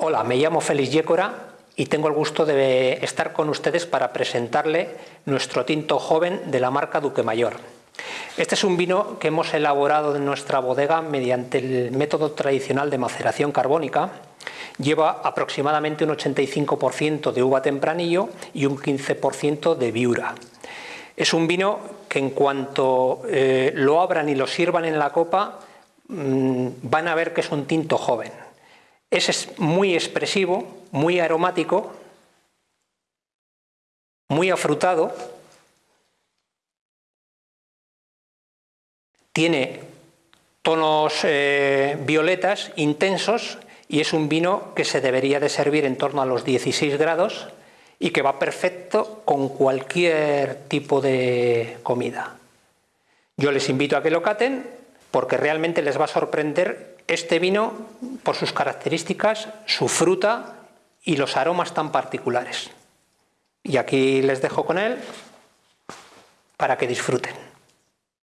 Hola, me llamo Félix Yécora y tengo el gusto de estar con ustedes para presentarle nuestro tinto joven de la marca Duque Mayor. Este es un vino que hemos elaborado en nuestra bodega mediante el método tradicional de maceración carbónica. Lleva aproximadamente un 85% de uva tempranillo y un 15% de viura. Es un vino que en cuanto eh, lo abran y lo sirvan en la copa, mmm, van a ver que es un tinto joven. Es muy expresivo, muy aromático, muy afrutado, tiene tonos eh, violetas intensos y es un vino que se debería de servir en torno a los 16 grados y que va perfecto con cualquier tipo de comida. Yo les invito a que lo caten porque realmente les va a sorprender este vino por sus características, su fruta y los aromas tan particulares. Y aquí les dejo con él para que disfruten.